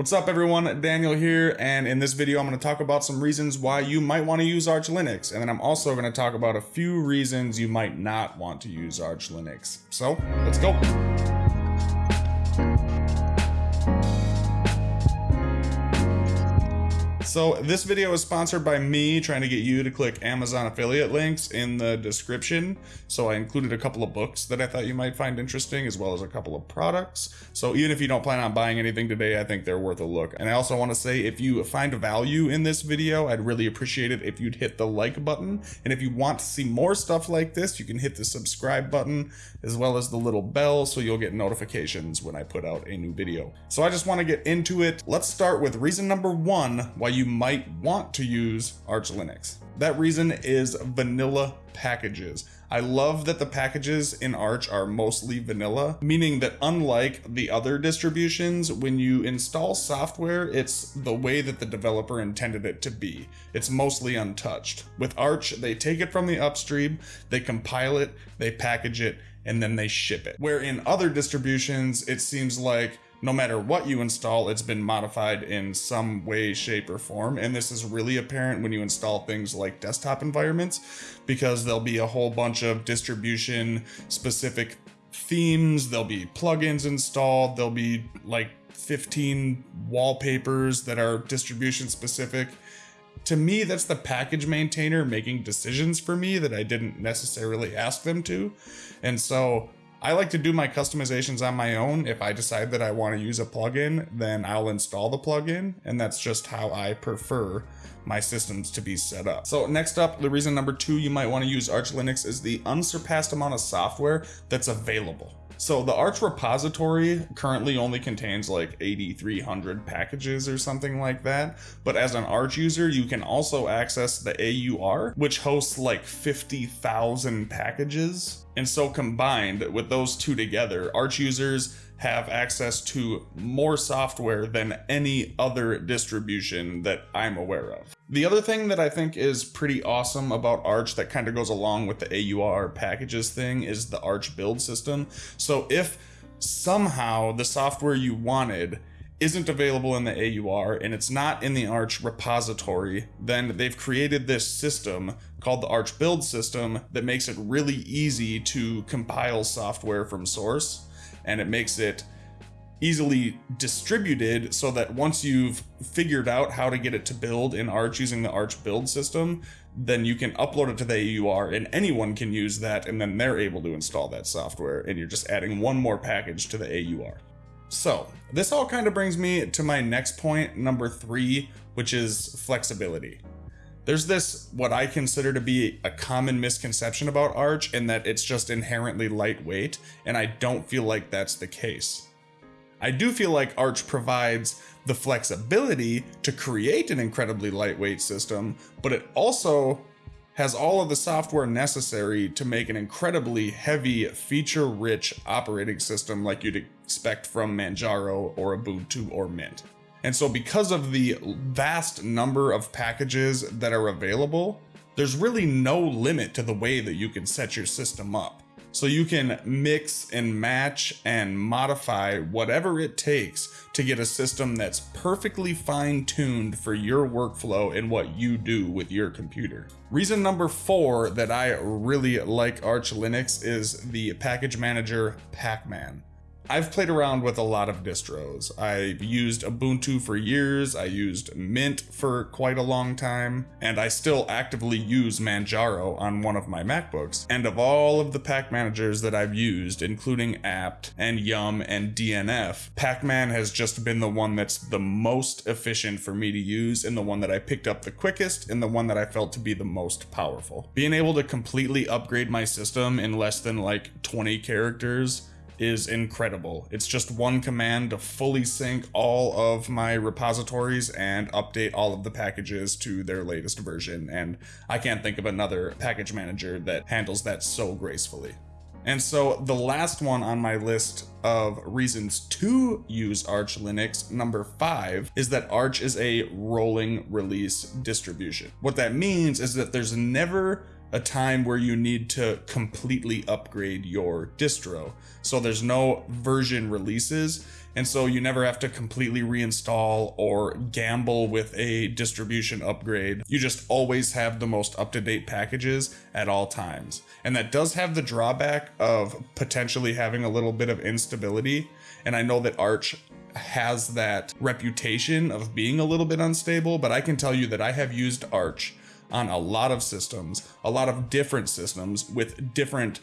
What's up everyone, Daniel here, and in this video I'm going to talk about some reasons why you might want to use Arch Linux, and then I'm also going to talk about a few reasons you might not want to use Arch Linux. So, let's go! So this video is sponsored by me trying to get you to click Amazon affiliate links in the description. So I included a couple of books that I thought you might find interesting as well as a couple of products. So even if you don't plan on buying anything today, I think they're worth a look. And I also want to say if you find value in this video, I'd really appreciate it if you'd hit the like button. And if you want to see more stuff like this, you can hit the subscribe button as well as the little bell so you'll get notifications when I put out a new video. So I just want to get into it. Let's start with reason number one why you you might want to use Arch Linux. That reason is vanilla packages. I love that the packages in Arch are mostly vanilla, meaning that unlike the other distributions, when you install software, it's the way that the developer intended it to be. It's mostly untouched. With Arch, they take it from the upstream, they compile it, they package it, and then they ship it. Where in other distributions, it seems like no matter what you install, it's been modified in some way, shape, or form. And this is really apparent when you install things like desktop environments, because there'll be a whole bunch of distribution specific themes, there'll be plugins installed, there'll be like 15 wallpapers that are distribution specific. To me, that's the package maintainer making decisions for me that I didn't necessarily ask them to. And so I like to do my customizations on my own. If I decide that I want to use a plugin, then I'll install the plugin, and that's just how I prefer my systems to be set up. So next up, the reason number two you might want to use Arch Linux is the unsurpassed amount of software that's available. So the Arch repository currently only contains like 8,300 packages or something like that. But as an Arch user, you can also access the AUR, which hosts like 50,000 packages. And so combined with those two together, Arch users have access to more software than any other distribution that I'm aware of. The other thing that I think is pretty awesome about Arch that kind of goes along with the AUR packages thing is the Arch build system. So if somehow the software you wanted isn't available in the AUR and it's not in the Arch repository, then they've created this system called the Arch build system that makes it really easy to compile software from source and it makes it easily distributed so that once you've figured out how to get it to build in Arch using the Arch build system, then you can upload it to the AUR and anyone can use that and then they're able to install that software and you're just adding one more package to the AUR. So this all kind of brings me to my next point, number three, which is flexibility. There's this, what I consider to be a common misconception about Arch in that it's just inherently lightweight, and I don't feel like that's the case. I do feel like Arch provides the flexibility to create an incredibly lightweight system, but it also has all of the software necessary to make an incredibly heavy, feature-rich operating system like you'd expect from Manjaro or Ubuntu or Mint. And so because of the vast number of packages that are available, there's really no limit to the way that you can set your system up. So you can mix and match and modify whatever it takes to get a system that's perfectly fine tuned for your workflow and what you do with your computer. Reason number four that I really like Arch Linux is the package manager Pacman. I've played around with a lot of distros. I've used Ubuntu for years, I used Mint for quite a long time, and I still actively use Manjaro on one of my MacBooks. And of all of the pack managers that I've used, including apt and yum and dnf, pacman has just been the one that's the most efficient for me to use and the one that I picked up the quickest and the one that I felt to be the most powerful. Being able to completely upgrade my system in less than like 20 characters is incredible. It's just one command to fully sync all of my repositories and update all of the packages to their latest version. And I can't think of another package manager that handles that so gracefully. And so the last one on my list of reasons to use Arch Linux, number five, is that Arch is a rolling release distribution. What that means is that there's never a time where you need to completely upgrade your distro. So there's no version releases, and so you never have to completely reinstall or gamble with a distribution upgrade. You just always have the most up-to-date packages at all times. And that does have the drawback of potentially having a little bit of instability. And I know that Arch has that reputation of being a little bit unstable, but I can tell you that I have used Arch on a lot of systems, a lot of different systems with different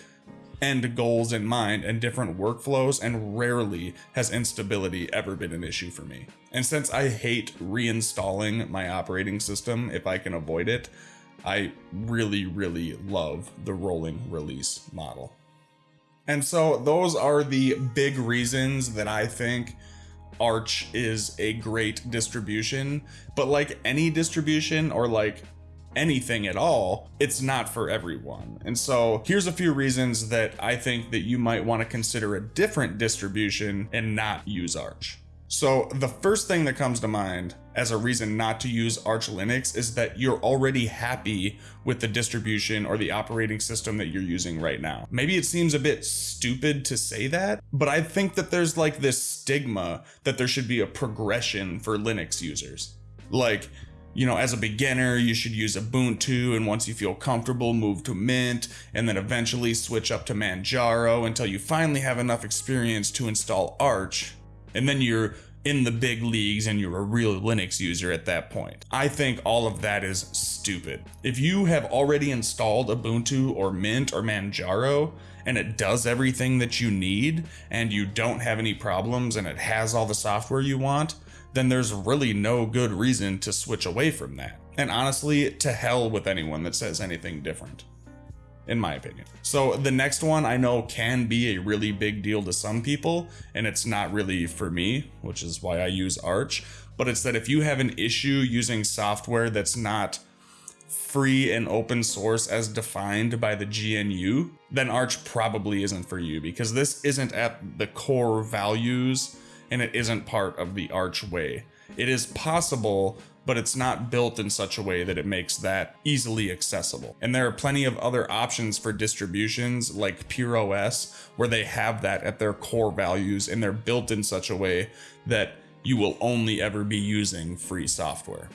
end goals in mind and different workflows, and rarely has instability ever been an issue for me. And since I hate reinstalling my operating system if I can avoid it, I really, really love the rolling release model. And so those are the big reasons that I think Arch is a great distribution, but like any distribution or like anything at all, it's not for everyone. And so here's a few reasons that I think that you might want to consider a different distribution and not use Arch. So the first thing that comes to mind as a reason not to use Arch Linux is that you're already happy with the distribution or the operating system that you're using right now. Maybe it seems a bit stupid to say that, but I think that there's like this stigma that there should be a progression for Linux users. Like, you know, as a beginner, you should use Ubuntu, and once you feel comfortable, move to Mint, and then eventually switch up to Manjaro until you finally have enough experience to install Arch, and then you're in the big leagues and you're a real Linux user at that point. I think all of that is stupid. If you have already installed Ubuntu or Mint or Manjaro, and it does everything that you need, and you don't have any problems, and it has all the software you want, then there's really no good reason to switch away from that. And honestly, to hell with anyone that says anything different. In my opinion. So the next one I know can be a really big deal to some people, and it's not really for me, which is why I use Arch. But it's that if you have an issue using software that's not free and open source as defined by the GNU, then Arch probably isn't for you because this isn't at the core values and it isn't part of the Arch Way. It is possible, but it's not built in such a way that it makes that easily accessible. And there are plenty of other options for distributions like PureOS where they have that at their core values and they're built in such a way that you will only ever be using free software.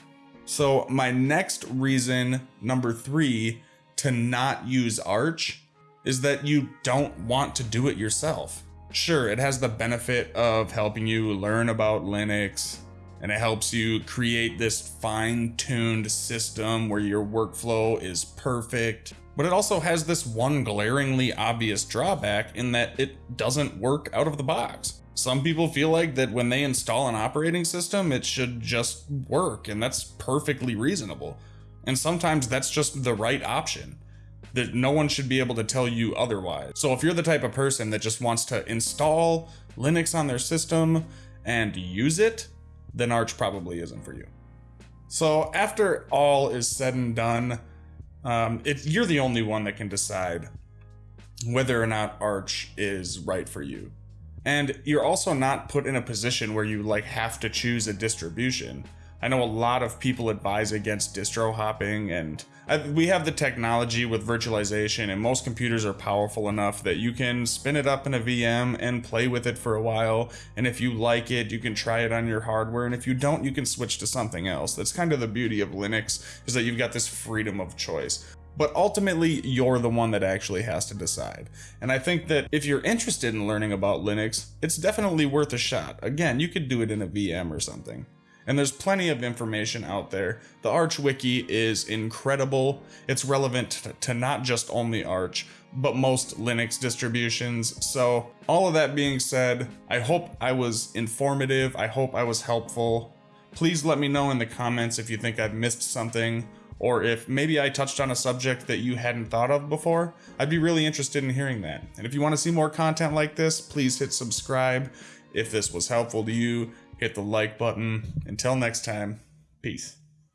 So my next reason, number three, to not use Arch is that you don't want to do it yourself. Sure, it has the benefit of helping you learn about Linux, and it helps you create this fine-tuned system where your workflow is perfect. But it also has this one glaringly obvious drawback in that it doesn't work out of the box. Some people feel like that when they install an operating system, it should just work, and that's perfectly reasonable. And sometimes that's just the right option that no one should be able to tell you otherwise. So if you're the type of person that just wants to install Linux on their system and use it, then Arch probably isn't for you. So after all is said and done, um, it, you're the only one that can decide whether or not Arch is right for you. And you're also not put in a position where you like have to choose a distribution. I know a lot of people advise against distro hopping, and I, we have the technology with virtualization, and most computers are powerful enough that you can spin it up in a VM and play with it for a while. And if you like it, you can try it on your hardware, and if you don't, you can switch to something else. That's kind of the beauty of Linux, is that you've got this freedom of choice. But ultimately, you're the one that actually has to decide. And I think that if you're interested in learning about Linux, it's definitely worth a shot. Again, you could do it in a VM or something and there's plenty of information out there. The Arch Wiki is incredible. It's relevant to not just only Arch, but most Linux distributions. So all of that being said, I hope I was informative. I hope I was helpful. Please let me know in the comments if you think I've missed something or if maybe I touched on a subject that you hadn't thought of before. I'd be really interested in hearing that. And if you want to see more content like this, please hit subscribe. If this was helpful to you, hit the like button. Until next time, peace.